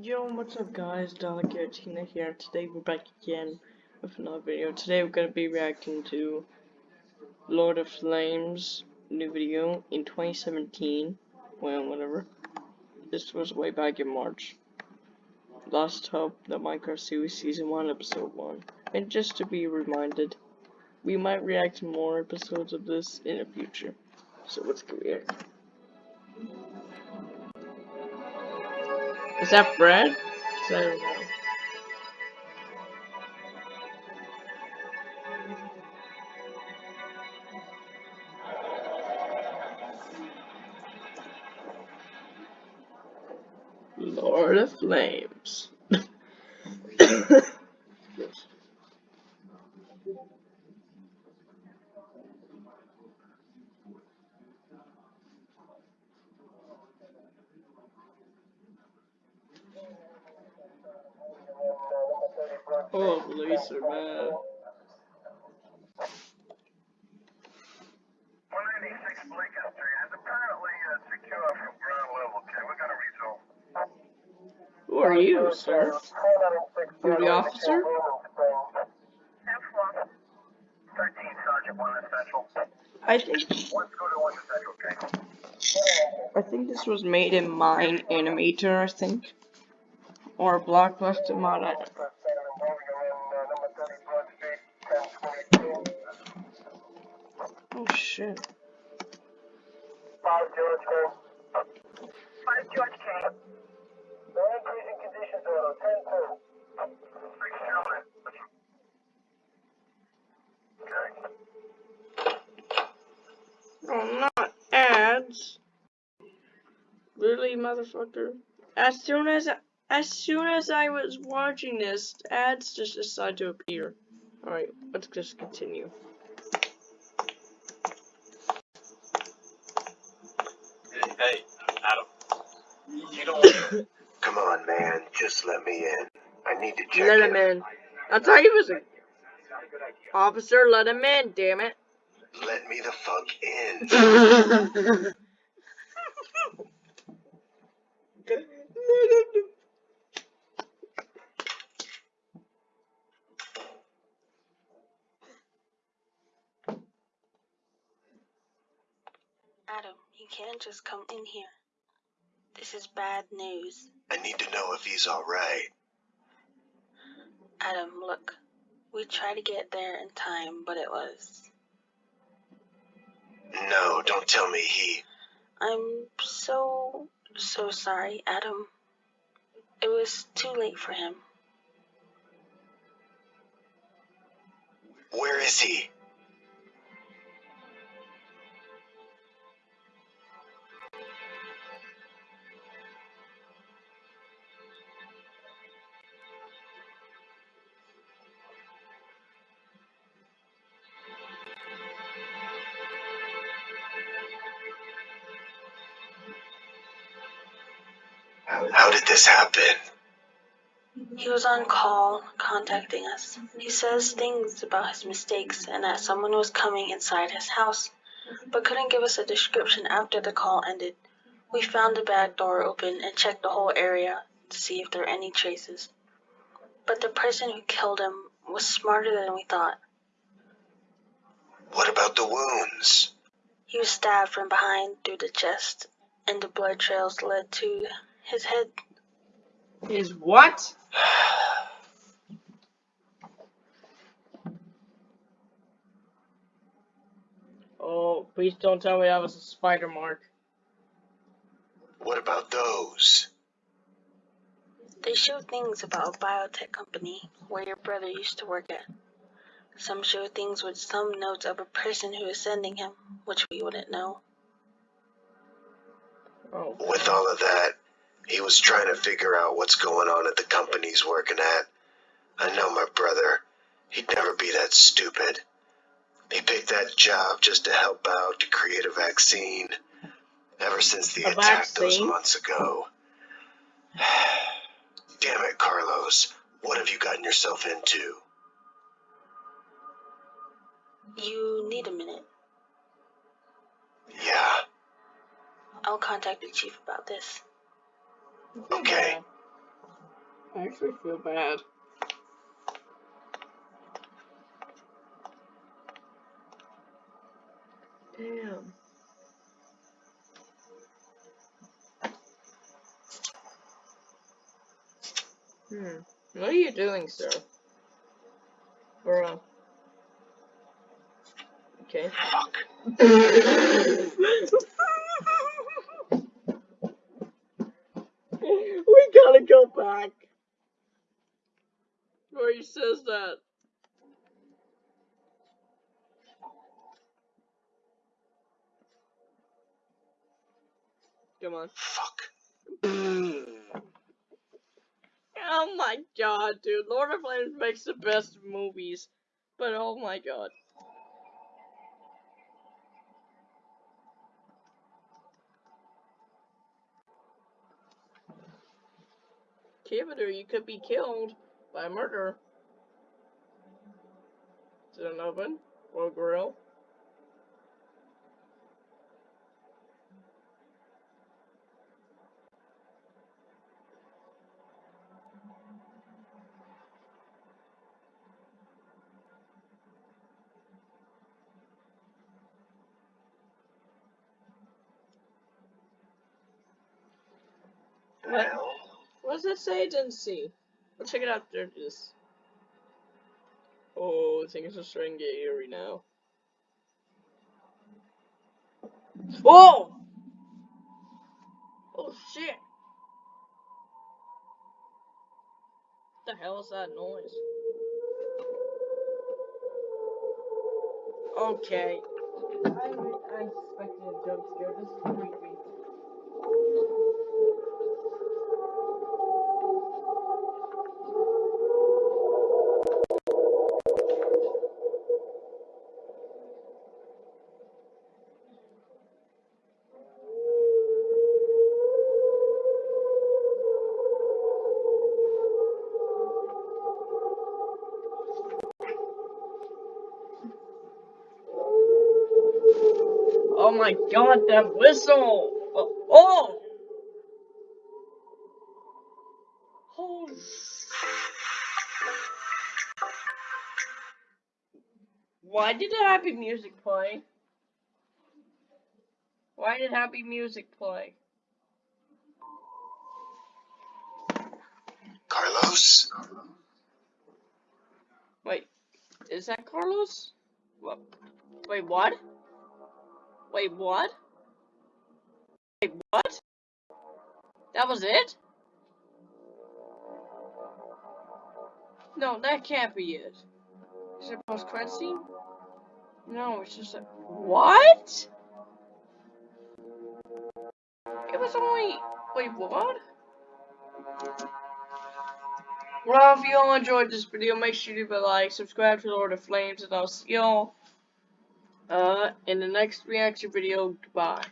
Yo, what's up guys, Tina here. Today we're back again with another video. Today we're going to be reacting to Lord of Flames new video in 2017. Well, whatever. This was way back in March. Last Hope, the Minecraft series season 1, episode 1. And just to be reminded, we might react to more episodes of this in the future. So let's go here. Is that bread? I don't. Lord of Flames. Oh, Lisa, man. Who are you, sir? You're the officer? I think I think this was made in Mine-imator, I think. Or Blockbuster mod, shit. Five George K. Five George K. No increasing conditions auto, ten two. Oh, not ads. Really, motherfucker? As soon as as soon as I was watching this, ads just decided to appear. Alright, let's just continue. Hey, Adam. You don't. Come on, man. Just let me in. I need to check Let him in. I thought he was a officer. Let him in. Damn it. Let me the fuck in. Adam, you can't just come in here. This is bad news. I need to know if he's alright. Adam, look. We tried to get there in time, but it was. No, don't tell me he. I'm so, so sorry, Adam. It was too late for him. Where is he? How did this happen? He was on call, contacting us. He says things about his mistakes and that someone was coming inside his house, but couldn't give us a description after the call ended. We found the back door open and checked the whole area to see if there were any traces. But the person who killed him was smarter than we thought. What about the wounds? He was stabbed from behind through the chest, and the blood trails led to his head. His what? oh, please don't tell me that was a spider mark. What about those? They show things about a biotech company where your brother used to work at. Some show things with some notes of a person who is sending him, which we wouldn't know. Oh. With all of that, he was trying to figure out what's going on at the company he's working at. I know my brother. He'd never be that stupid. He picked that job just to help out to create a vaccine. Ever since the A attack those months ago. Damn it, Carlos. What have you gotten yourself into? You need a minute. Yeah, I'll contact the chief about this. Okay. I actually feel bad. Damn. Hmm. What are you doing, sir? Bro. Okay. Fuck. we gotta go back. Where he says that. Come on. Fuck. Oh my god, dude. Lord of Flames makes the best movies. But oh my god. Kivitor, you could be killed by murder. Is it an oven or a grill? What? What does that say? I didn't see. Let's check it out. There it is. Oh, I things are starting to get eerie now. Whoa! Oh shit! What the hell is that noise? Okay. I, I expected a jump scare. This is creepy. Oh my god, that whistle! Oh! oh! Why did the happy music play? Why did happy music play? Carlos? Wait, is that Carlos? What? Wait, what? Wait, what? Wait, what? That was it? No, that can't be it. Is it a post-credit scene? No, it's just a- What? It was only- Wait, what? Well, if you all enjoyed this video, make sure to leave a like, subscribe to Lord of Flames, and I'll see y'all uh, in the next reaction video. Goodbye.